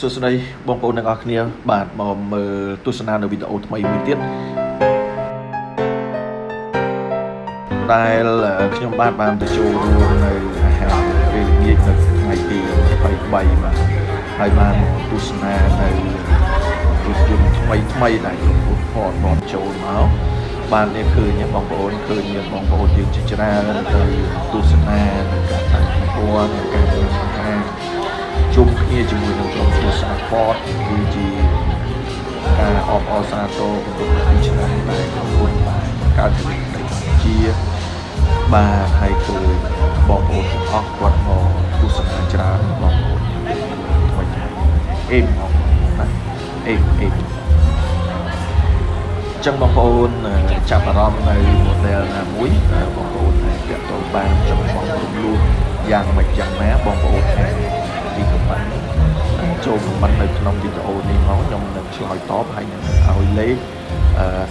សួស្តីបងប្អូនទាំងអស់គ្នា បាទមកមើលទស្សនានៅវីដេអូថ្មីមួយទៀតដែលខ្ញុំបាទបានទៅចូលរួមនៅអាហារពេលល្ងាចនៅថ្ងៃទី23បាទហើយបានទស្សនានៅរថយន្តថ្មីថ្មីដែលខ្ញុំពុតផតបនចូលមកបាននេះឃើញបងប្អូនឃើញមានបងប្អូនយើងជាច្រើនទៅទស្សនានៅកា គ្រួសារ Ford គឺជាការអបអរសាទរគម្រោងពីឆ្នាំដែលក្រុមហ៊ុនបានកើតជាប្រទេសកម្ពុជាបាទហើយឃើញបងប្អូនទាំងអស់គាត់មកទស្សនាច្រើនបងប្អូនថ្មីថ្មីអេមមកណាអេមអេមចឹងបងប្អូនចាប់អារម្មណ៍នៅ model ណាមួយបងប្អូនអាចពាក់ទងបានចំបងរំលោះយ៉ាងម៉េចយ៉ាងណាបងប្អូនអាចពីខមមិន ចូលខមមិននៅក្នុងវីដេអូនេះមកខ្ញុំនឹងឆ្លើយតបហើយនឹងឲ្យលេខ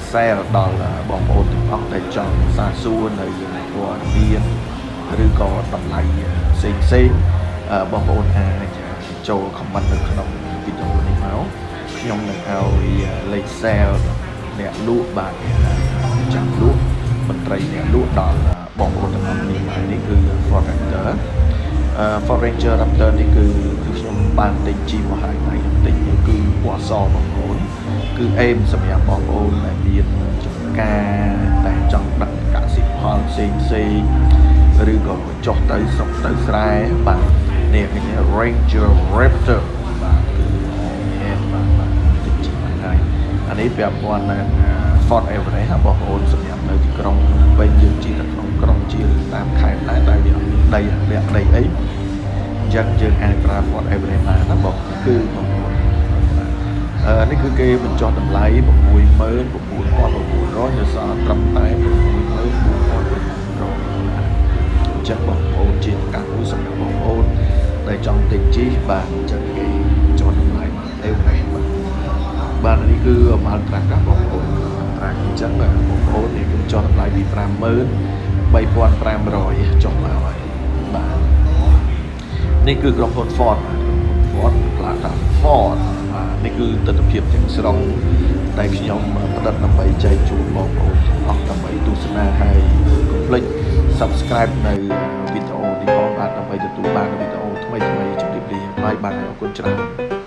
share ដល់បងប្អូនទាំងអស់ដែលចង់សាកសួរនៅព័ត៌មានឬក៏តម្លៃផ្សេងផ្សេងបងប្អូនអាចចូល comment នៅក្នុងវីដេអូនេះមកខ្ញុំនឹងឲ្យលេខ share អ្នកលក់បាទចាំលក់មន្ត្រីអ្នកលក់ដល់បងប្អូនទាំងអស់គ្នាបាទនេះគឺ Ford Raptor Ford Ranger Raptor នេះគឺគឺខ្ញុំ បានទិញជីមកហើយហើយខ្ញុំទិញគឺពណ៌សបងប្អូនគឺអេមសម្រាប់បងប្អូនដែលមានចំការតែចង់ដឹកកសិផលផ្សេងផ្សេងឬក៏ចុះទៅស្រុកទៅស្រែបាទនេះគេ Ranger Raptor បាទគឺហេតុបាទបាទទិញជីមកហើយអានេះពាក់ព័ន្ធនឹង Ford Everest ហ្នឹងបងប្អូនសម្រាប់នៅទីក្រុងវិញយើងជិះទៅក្នុងក្រុងជាឬតាមខេត្តដែរដែលវាអត់មានដីលាក់ដីអី អញ្ចឹងយើងអាចប្រើ Ford Everest បានណាបងគឺបងប្អូនអឺនេះគឺគេបញ្ចុះតម្លៃ69900នៅសល់ត្រឹមតែ64900អញ្ចឹងបងប្អូនជាឱកាសមួយសម្រាប់បងប្អូនដែលចង់ទិញជីបាទអញ្ចឹងគេចុះតម្លៃមកទេបាទបាទនេះគឺម៉ាល់ត្រាក់កាបងប្អូនត្រាក់អញ្ចឹងបងប្អូននេះគឺចុះតម្លៃពី53500ចុះមកហើយបាទ នេះគឺក្រុមហ៊ុន Ford បាទក្រុមហ៊ុន Ford Plata Ford បាទនេះគឺទស្សនវិជ្ជាទាំងស្រុងដែលខ្ញុំផ្ដិតដើម្បីចែកជូនបងប្អូនទាំងអស់ដើម្បីទស្សនាហើយកុំភ្លេច Subscribe នៅវីដេអូនេះផងបាទដើម្បីទទួលបានវីដេអូថ្មីៗជម្រាបលាបាយបាទអរគុណច្រើន